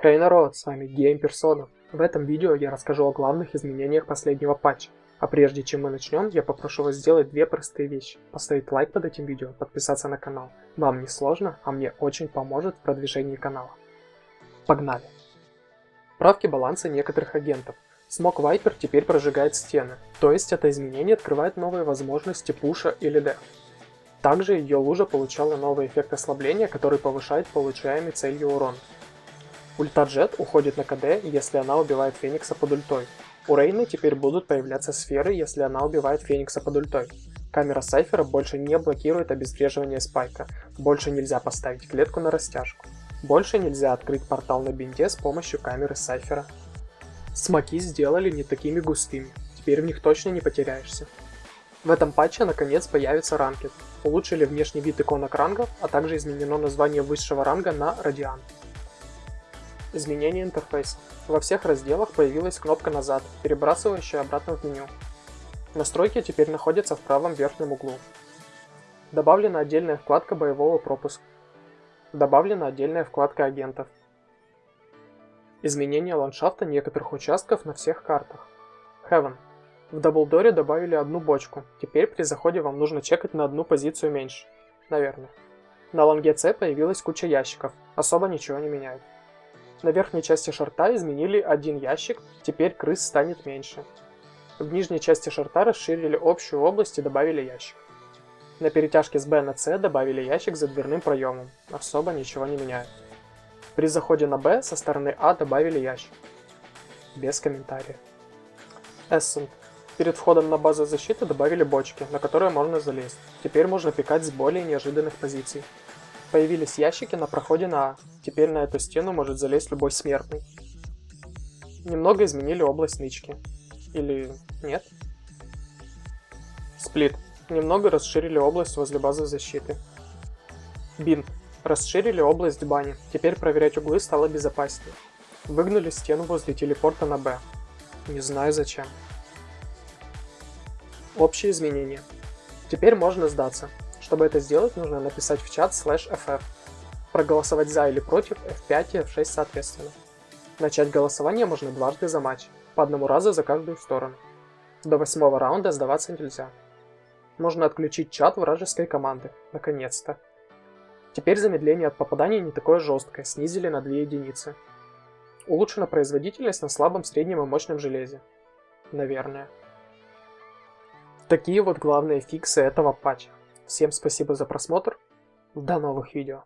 Хей народ, с вами Гейм. В этом видео я расскажу о главных изменениях последнего патча. А прежде чем мы начнем, я попрошу вас сделать две простые вещи. Поставить лайк под этим видео, подписаться на канал. Вам не сложно, а мне очень поможет в продвижении канала. Погнали! Правки баланса некоторых агентов. Смок Вайпер теперь прожигает стены, то есть это изменение открывает новые возможности пуша или деф. Также ее лужа получала новый эффект ослабления, который повышает получаемый целью урон. Ульта Джет уходит на КД, если она убивает Феникса под ультой. У Рейны теперь будут появляться сферы, если она убивает Феникса под ультой. Камера Сайфера больше не блокирует обезвреживание спайка, больше нельзя поставить клетку на растяжку. Больше нельзя открыть портал на бинте с помощью камеры Сайфера. Смоки сделали не такими густыми, теперь в них точно не потеряешься. В этом патче наконец появится ранкет. Улучшили внешний вид иконок рангов, а также изменено название высшего ранга на Радиан. Изменение интерфейса. Во всех разделах появилась кнопка «Назад», перебрасывающая обратно в меню. Настройки теперь находятся в правом верхнем углу. Добавлена отдельная вкладка боевого пропуска. Добавлена отдельная вкладка агентов. Изменение ландшафта некоторых участков на всех картах. Heaven. В Даблдоре добавили одну бочку. Теперь при заходе вам нужно чекать на одну позицию меньше. Наверное. На лонге С появилась куча ящиков. Особо ничего не меняет. На верхней части шарта изменили один ящик, теперь крыс станет меньше. В нижней части шарта расширили общую область и добавили ящик. На перетяжке с Б на С добавили ящик за дверным проемом, особо ничего не меняет. При заходе на Б со стороны А добавили ящик. Без комментариев. Эссент. Перед входом на базу защиты добавили бочки, на которые можно залезть. Теперь можно пикать с более неожиданных позиций. Появились ящики на проходе на А. Теперь на эту стену может залезть любой смертный. Немного изменили область нычки. Или нет? Сплит. Немного расширили область возле базы защиты. Бинт. Расширили область бани. Теперь проверять углы стало безопаснее. Выгнали стену возле телепорта на Б. Не знаю зачем. Общие изменения. Теперь можно сдаться. Чтобы это сделать, нужно написать в чат slash ff. Проголосовать за или против F5 и F6 соответственно. Начать голосование можно дважды за матч, по одному разу за каждую сторону. До восьмого раунда сдаваться нельзя. Можно отключить чат вражеской команды, наконец-то. Теперь замедление от попадания не такое жесткое, снизили на 2 единицы. Улучшена производительность на слабом, среднем и мощном железе. Наверное. Такие вот главные фиксы этого патча. Всем спасибо за просмотр. До новых видео.